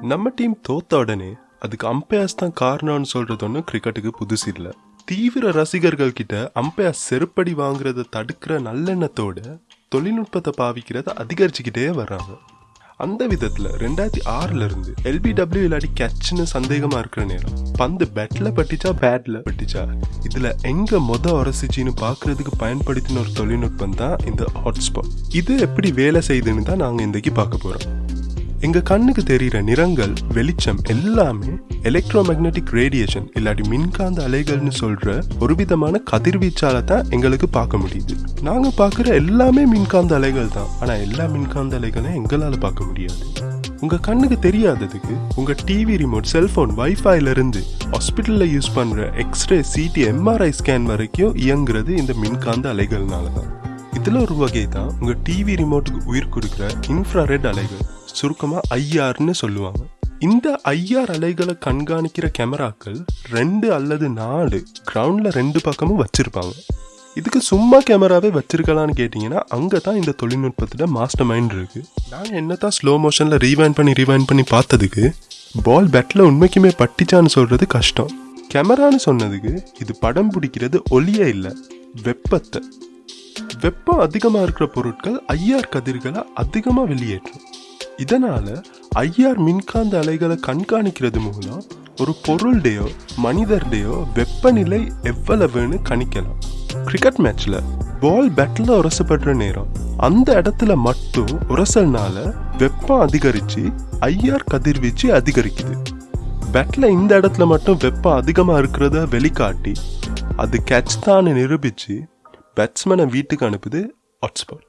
நம்ம டீம் தோத்த உடனே அதுக்கு அம்பையர்ஸ் தான் காரணம்னு சொல்றது ஒன்றும் கிரிக்கெட்டுக்கு புதுசு இல்லை. தீவிர ரசிகர்கள் கிட்ட அம்பையர் செருப்படி வாங்குறத தடுக்கிற நல்லெண்ணத்தோட தொழில்நுட்பத்தை பாவிக்கிறத அதிகரிச்சுக்கிட்டே வர்றாங்க. அந்த விதத்தில் ரெண்டாயிரத்தி ஆறுல இருந்து எல்பிடபிள்யூ இல்லாட்டி கேட்ச்னு சந்தேகமா இருக்கிற நேரம் பந்து பேட்ல பட்டிச்சா பேட்ல பட்டிச்சா? இதுல எங்க மொத உரசிச்சின்னு பாக்குறதுக்கு பயன்படுத்தின ஒரு தொழில்நுட்பம் தான் இந்த ஹாட்ஸ்பாட் இது எப்படி வேலை செய்யுதுன்னு தான் நாங்க இன்றைக்கு பார்க்க போறோம். எங்க கண்ணுக்கு தெரிகிற நிறங்கள் வெளிச்சம் எல்லாமே எலக்ட்ரோமேக்னட்டிக் ரேடியேஷன் இல்லாட்டி மின்காந்த அலைகள்னு சொல்ற ஒரு விதமான கதிர்வீச்சால தான் எங்களுக்கு பார்க்க முடியுது. நாங்க பார்க்குற எல்லாமே மின்காந்த அலைகள் தான். ஆனா எல்லா மின்காந்த அலைகளையும் எங்களால பார்க்க முடியாது. உங்க கண்ணுக்கு தெரியாததுக்கு உங்க டிவி ரிமோட் செல்ஃபோன் வைஃபைல இருந்து ஹாஸ்பிட்டல்ல யூஸ் பண்ற எக்ஸ்ரே சிடி எம்ஆர்ஐ ஸ்கேன் வரைக்கும் இயங்குறது இந்த மின்காந்த அலைகள்னால தான். இதில் ஒரு வகை தான் உங்க டிவி ரிமோட்டுக்கு உயிர் கொடுக்குற இன்ஃப்ராரெட் அலைகள். சுருக்கமாக ஐஆர்னு சொல்லுவாங்க. இந்த ஐஆர் அலைகளை கண்காணிக்கிற கேமராக்கள் ரெண்டு அல்லது நாலு கிரவுண்டில் ரெண்டு பக்கமும் வச்சுருப்பாங்க. இதுக்கு சும்மா கேமராவே வச்சிருக்கலாம்னு கேட்டிங்கன்னா அங்கே தான் இந்த தொழில்நுட்பத்தில் மாஸ்டர் மைண்ட் இருக்கு. நாங்கள் என்ன தான் ஸ்லோ மோஷனில் ரீவைண்ட் பண்ணி ரீவைண்ட் பண்ணி பார்த்ததுக்கு பால் பேட்டில் உண்மைக்குமே பட்டிச்சான்னு சொல்கிறது கஷ்டம். கேமரான்னு சொன்னதுக்கு இது படம் பிடிக்கிறது ஒளியே இல்லை வெப்பத்தை. வெப்பம் அதிகமாக இருக்கிற பொருட்கள் ஐஆர் கதிர்களை அதிகமாக வெளியேற்றும். இதனால் ஐஆர் மின்காந்த அலைகளை கண்காணிக்கிறது மூலம் ஒரு பொருளுடையோ மனிதர்டையோ வெப்பநிலை எவ்வளவுன்னு கணிக்கலாம். கிரிக்கெட் மேட்ச்சில் பால் பேட்டில் உரசப்படுற நேரம் அந்த இடத்துல மட்டும் உரசல்னால வெப்பம் அதிகரித்து ஐஆர் கதிர்வீச்சு அதிகரிக்குது. பேட்டில் இந்த இடத்துல மட்டும் வெப்பம் அதிகமாக இருக்கிறத வெளிக்காட்டி அது கேட்ச் தான் நிரூபித்து பேட்ஸ்மேனை வீட்டுக்கு அனுப்புது ஹாட்ஸ்பாட்